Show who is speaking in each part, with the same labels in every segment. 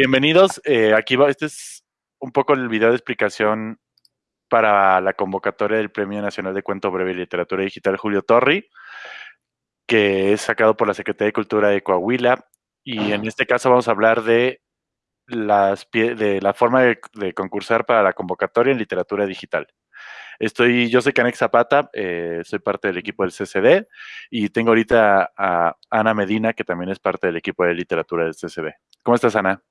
Speaker 1: Bienvenidos. Eh, aquí va, este es un poco el video de explicación para la convocatoria del Premio Nacional de Cuento Breve y Literatura Digital Julio Torri, que es sacado por la Secretaría de Cultura de Coahuila. Y en este caso vamos a hablar de, las, de la forma de, concursar para la convocatoria en literatura digital. Estoy, yo soy Canex Zapata, eh, soy parte del equipo del CCD y tengo ahorita a Ana Medina, que también es parte del equipo de literatura del CCD. ¿Cómo estás, Ana?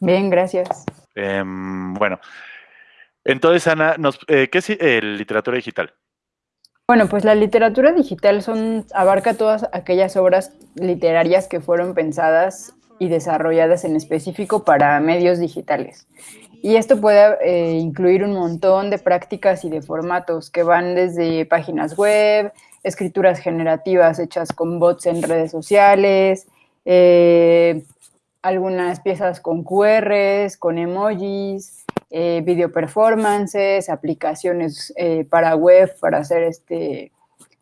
Speaker 2: Bien, gracias.
Speaker 1: Em, bueno, entonces, Ana, eh, ¿qué es eh, literatura digital?
Speaker 2: Bueno, pues la literatura digital son, abarca todas aquellas obras literarias que fueron pensadas y desarrolladas en específico para medios digitales. Y esto puede eh, incluir un montón de prácticas y de formatos que van desde páginas web, escrituras generativas hechas con bots en redes sociales, algunas piezas con QRs, con emojis, eh, video performances, aplicaciones eh, para web para hacer este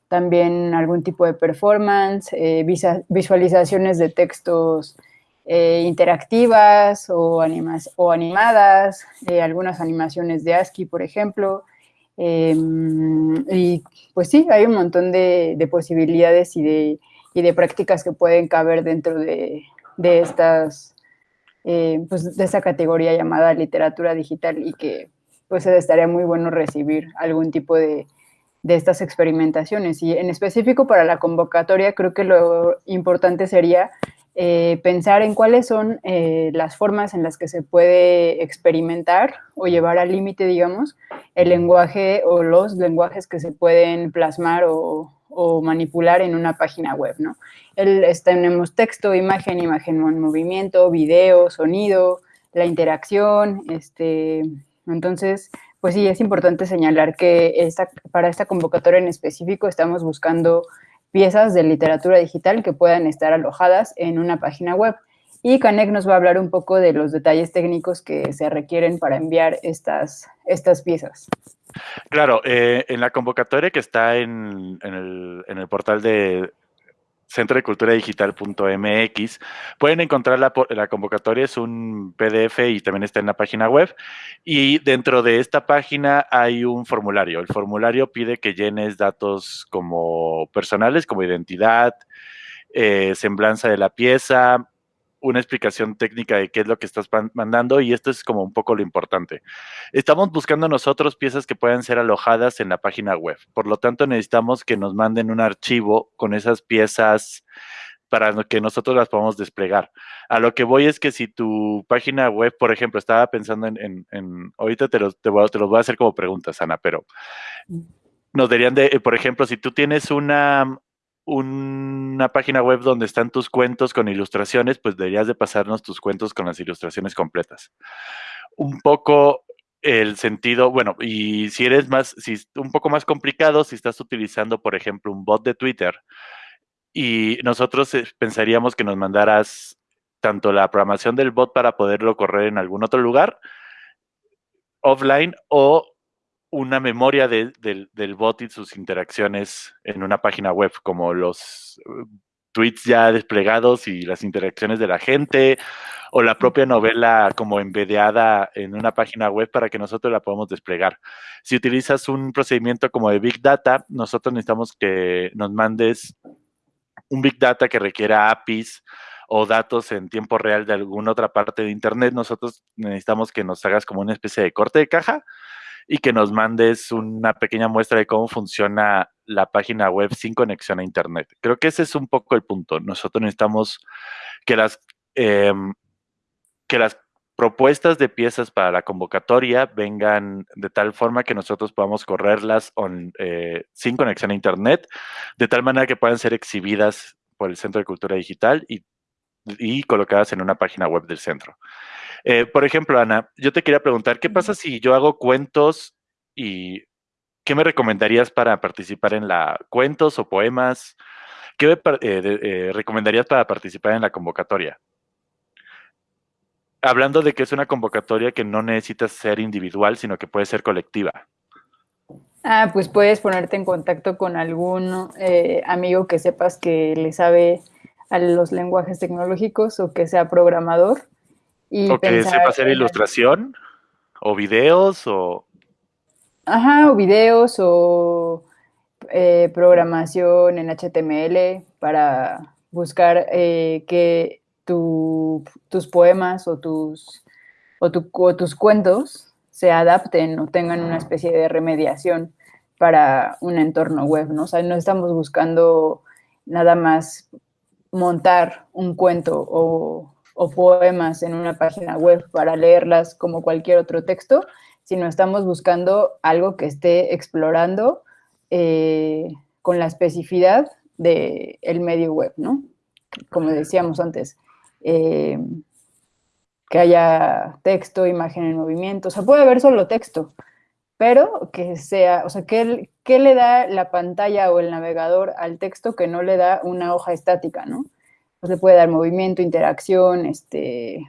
Speaker 2: también algún tipo de performance, eh, visualizaciones de textos interactivas o, o animadas, algunas animaciones de ASCII, por ejemplo. Em, y pues sí, hay un montón de, posibilidades y de, y de prácticas que pueden caber dentro de, de estas, eh, pues de esta categoría llamada literatura digital y que pues estaría muy bueno recibir algún tipo de, de estas experimentaciones. Y en específico para la convocatoria, creo que lo importante sería eh, pensar en cuáles son eh, las formas en las que se puede experimentar o llevar al límite, digamos, el lenguaje o los lenguajes que se pueden plasmar o, manipular en una página web, ¿no? El, tenemos texto, imagen, imagen en movimiento, video, sonido, la interacción, este, entonces, pues sí, es importante señalar que para esta convocatoria en específico estamos buscando piezas de literatura digital que puedan estar alojadas en una página web. Y Canek nos va a hablar un poco de los detalles técnicos que se requieren para enviar estas, estas piezas.
Speaker 1: Claro, eh, en la convocatoria que está en, el, portal de centro de cultura digital.mx pueden encontrar la, la, convocatoria, es un PDF y también está en la página web. Y dentro de esta página hay un formulario. El formulario pide que llenes datos como personales, como identidad, eh, semblanza de la pieza, una explicación técnica de qué es lo que estás mandando y esto es como un poco lo importante. Estamos buscando nosotros piezas que puedan ser alojadas en la página web. Por lo tanto, necesitamos que nos manden un archivo con esas piezas para que nosotros las podamos desplegar. A lo que voy es que si tu página web, por ejemplo, estaba pensando en, ahorita te los, te, voy, te los voy a hacer como preguntas, Ana, pero mm. nos dirían de, por ejemplo, si tú tienes una, una página web donde están tus cuentos con ilustraciones, pues deberías de pasarnos tus cuentos con las ilustraciones completas. Un poco el sentido, bueno, y si eres más, si un poco más complicado, si estás utilizando, por ejemplo, un bot de Twitter, y nosotros eh, pensaríamos que nos mandaras tanto la programación del bot para poderlo correr en algún otro lugar, offline, o una memoria del bot y sus interacciones en una página web, como los uh, tweets ya desplegados y las interacciones de la gente, o la propia novela como embedeada en una página web para que nosotros la podamos desplegar. Si utilizas un procedimiento como de Big Data, nosotros necesitamos que nos mandes un Big Data que requiera APIs o datos en tiempo real de alguna otra parte de Internet. Nosotros necesitamos que nos hagas como una especie de corte de caja y que nos mandes una pequeña muestra de cómo funciona la página web sin conexión a Internet. Creo que ese es un poco el punto. Nosotros necesitamos que las, em, que las propuestas de piezas para la convocatoria vengan de tal forma que nosotros podamos correrlas eh, sin conexión a Internet, de tal manera que puedan ser exhibidas por el Centro de Cultura Digital y, y colocadas en una página web del centro. Eh, por ejemplo, Ana, yo te quería preguntar, ¿qué pasa si yo hago cuentos y qué me recomendarías para participar en la cuentos o poemas? ¿Qué me eh, eh, recomendarías para participar en la convocatoria? Hablando de que es una convocatoria que no necesita ser individual, sino que puede ser colectiva.
Speaker 2: Ah, pues puedes ponerte en contacto con algún amigo que sepas que le sabe a los lenguajes tecnológicos o que sea programador
Speaker 1: Y o que sepa hacer ilustración, o videos, o...
Speaker 2: Ajá, o videos, o eh, programación en HTML para buscar eh, que tus poemas o tus, o, tus cuentos se adapten o tengan una especie de remediación para un entorno web, ¿no? O sea, no estamos buscando nada más montar un cuento o, poemas en una página web para leerlas como cualquier otro texto, sino estamos buscando algo que esté explorando eh, con la especificidad del medio web, ¿no? Como decíamos antes, eh, que haya texto, imagen en movimiento, o sea, puede haber solo texto, pero que sea, o sea, ¿qué, le da la pantalla o el navegador al texto que no le da una hoja estática, ¿no? Pues le puede dar movimiento, interacción, este...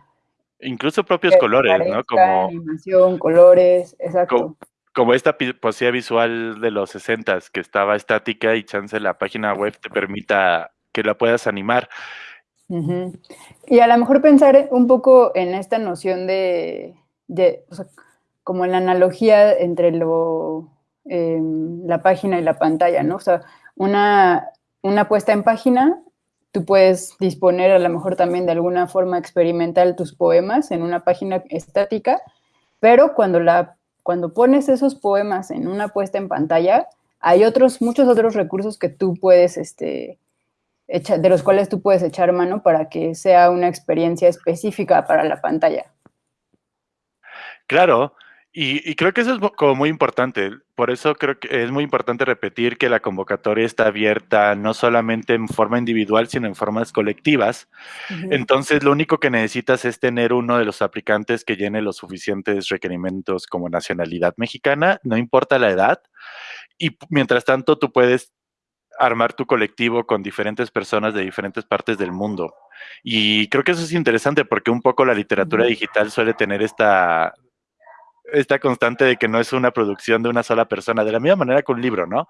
Speaker 1: Incluso propios colores, ¿no?
Speaker 2: Como... Animación, colores, exacto.
Speaker 1: Como, esta poesía visual de los 60 que estaba estática y chance la página web te permita que la puedas animar.
Speaker 2: Y a lo mejor pensar un poco en esta noción de, o sea, como en la analogía entre lo, em, la página y la pantalla, ¿no? O sea, una, una puesta en página, tú puedes disponer a lo mejor también de alguna forma experimental tus poemas en una página estática, pero cuando, la, cuando pones esos poemas en una puesta en pantalla, hay otros, muchos otros recursos que tú puedes este, de los cuales tú puedes echar mano para que sea una experiencia específica para la pantalla.
Speaker 1: Claro, y, creo que eso es como muy importante. Por eso creo que es muy importante repetir que la convocatoria está abierta no solamente en forma individual, sino en formas colectivas. Entonces, lo único que necesitas es tener uno de los aplicantes que llene los suficientes requerimientos como nacionalidad mexicana, no importa la edad. Y mientras tanto, tú puedes armar tu colectivo con diferentes personas de diferentes partes del mundo. Y creo que eso es interesante porque un poco la literatura digital suele tener esta, esta constante de que no es una producción de una sola persona, de la misma manera que un libro, ¿no?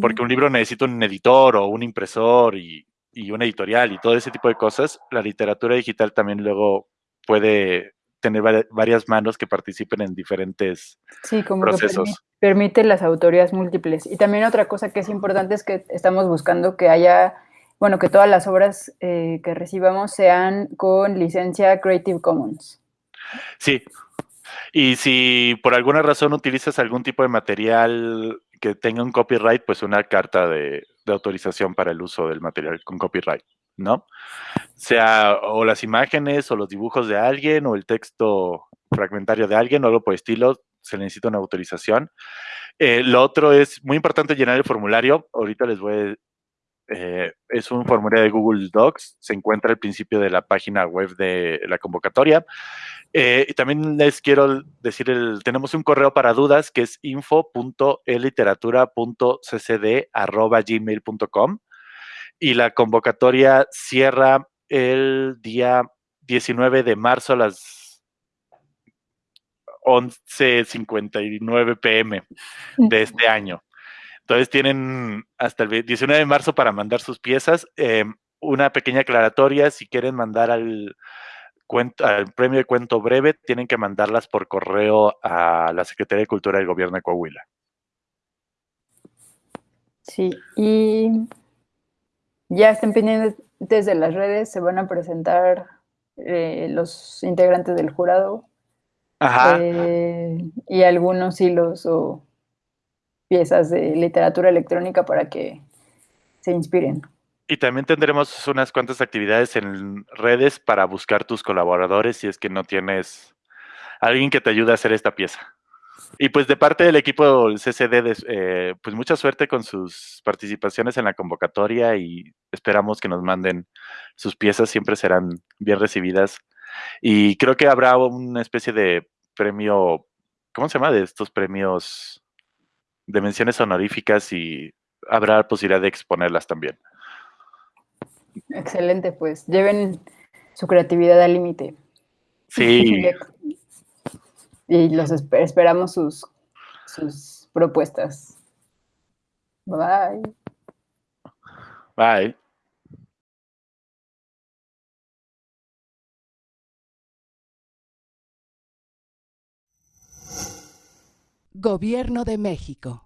Speaker 1: Porque un libro necesita un editor o un impresor y, y un editorial y todo ese tipo de cosas. La literatura digital también luego puede tener varias manos que participen en diferentes sí, como procesos.
Speaker 2: Que permite, las autorías múltiples. Y también otra cosa que es importante es que estamos buscando que haya, bueno, que todas las obras eh, que recibamos sean con licencia Creative Commons.
Speaker 1: Sí. Y si por alguna razón utilizas algún tipo de material que tenga un copyright, pues una carta de, autorización para el uso del material con copyright. ¿no? Sea o las imágenes o los dibujos de alguien o el texto fragmentario de alguien o algo por estilo, se necesita una autorización. Eh, lo otro es muy importante llenar el formulario. Ahorita les voy a, eh, es un formulario de Google Docs, se encuentra al principio de la página web de la convocatoria. Eh, y también les quiero decir, el, tenemos un correo para dudas que es info.eliteratura.ccd.gmail.com y la convocatoria cierra el día 19 de marzo a las 11.59 pm de este año. Entonces tienen hasta el 19 de marzo para mandar sus piezas. Em, una pequeña aclaratoria, si quieren mandar al, al premio de cuento breve, tienen que mandarlas por correo a la Secretaría de Cultura del Gobierno de Coahuila.
Speaker 2: Sí, y ya estén pendientes de las redes, se van a presentar eh, los integrantes del jurado. Ajá. Eh, y algunos hilos o piezas de literatura electrónica para que se inspiren.
Speaker 1: Y también tendremos unas cuantas actividades en redes para buscar tus colaboradores si es que no tienes alguien que te ayude a hacer esta pieza. Y pues de parte del equipo del CCD, eh, pues mucha suerte con sus participaciones en la convocatoria y esperamos que nos manden sus piezas, siempre serán bien recibidas. Y creo que habrá una especie de premio, ¿cómo se llama? De estos premios de menciones honoríficas y habrá posibilidad de exponerlas también.
Speaker 2: Excelente, pues lleven su creatividad al límite.
Speaker 1: Sí.
Speaker 2: y los esperamos sus, sus propuestas. Bye.
Speaker 1: Bye.
Speaker 3: Gobierno de México.